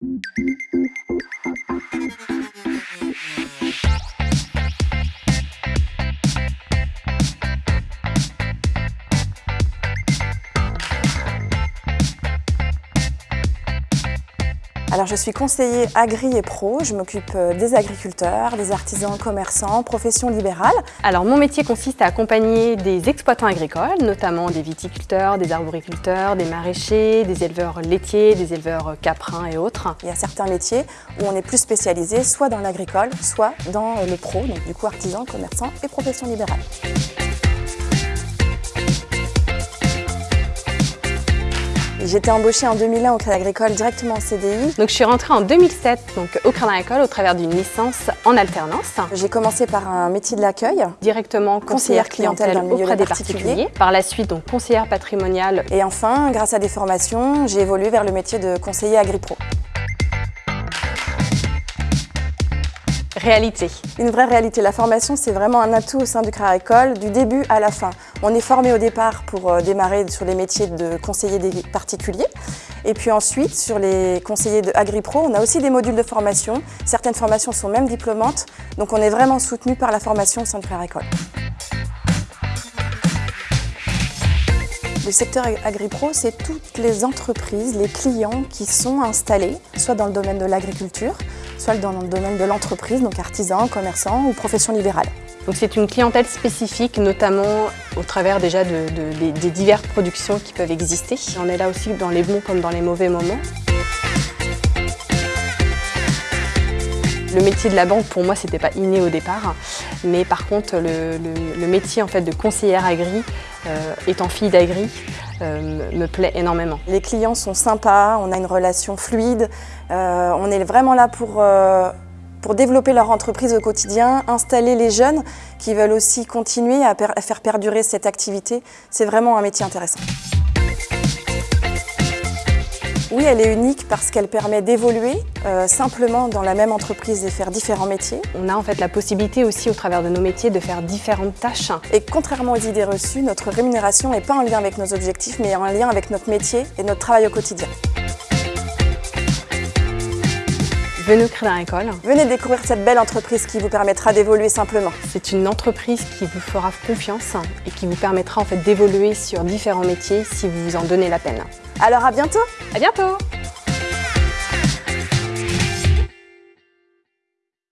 Thank you. Alors je suis conseiller agri et pro, je m'occupe euh, des agriculteurs, des artisans, commerçants, professions libérales. Alors mon métier consiste à accompagner des exploitants agricoles, notamment des viticulteurs, des arboriculteurs, des maraîchers, des éleveurs laitiers, des éleveurs caprins et autres. Il y a certains métiers où on est plus spécialisé soit dans l'agricole, soit dans le pro, donc du coup artisans, commerçants et professions libérales. J'étais embauchée en 2001 au Crédit Agricole directement en CDI. Donc je suis rentrée en 2007 donc, au Crédit Agricole au travers d'une licence en alternance. J'ai commencé par un métier de l'accueil. Directement conseillère clientèle, auprès des particuliers. Par la suite donc conseillère patrimoniale. Et enfin, grâce à des formations, j'ai évolué vers le métier de conseiller agri-pro. Réalité. Une vraie réalité. La formation, c'est vraiment un atout au sein du Crédit Agricole, du début à la fin. On est formé au départ pour euh, démarrer sur les métiers de conseiller des particuliers. Et puis ensuite, sur les conseillers de AgriPro, on a aussi des modules de formation. Certaines formations sont même diplômantes. Donc on est vraiment soutenu par la formation au sein du Crédit Agricole. Le secteur AgriPro, c'est toutes les entreprises, les clients qui sont installés, soit dans le domaine de l'agriculture, soit dans le domaine de l'entreprise, donc artisans, commerçants ou professions libérales. Donc c'est une clientèle spécifique, notamment au travers déjà des diverses productions qui peuvent exister. On est là aussi dans les bons comme dans les mauvais moments. Le métier de la banque, pour moi, c'était pas inné au départ, mais par contre, le, métier en fait, de conseillère agri, euh, étant fille d'agri, euh, me plaît énormément. Les clients sont sympas, on a une relation fluide, euh, on est vraiment là pour, pour développer leur entreprise au quotidien, installer les jeunes qui veulent aussi continuer à faire perdurer cette activité. C'est vraiment un métier intéressant. Oui, elle est unique parce qu'elle permet d'évoluer euh, simplement dans la même entreprise et faire différents métiers. On a en fait la possibilité aussi au travers de nos métiers de faire différentes tâches. Et contrairement aux idées reçues, notre rémunération n'est pas en lien avec nos objectifs mais en lien avec notre métier et notre travail au quotidien. Venez au Crédit Agricole. Venez découvrir cette belle entreprise qui vous permettra d'évoluer simplement. C'est une entreprise qui vous fera confiance et qui vous permettra en fait d'évoluer sur différents métiers si vous vous en donnez la peine. Alors à bientôt À bientôt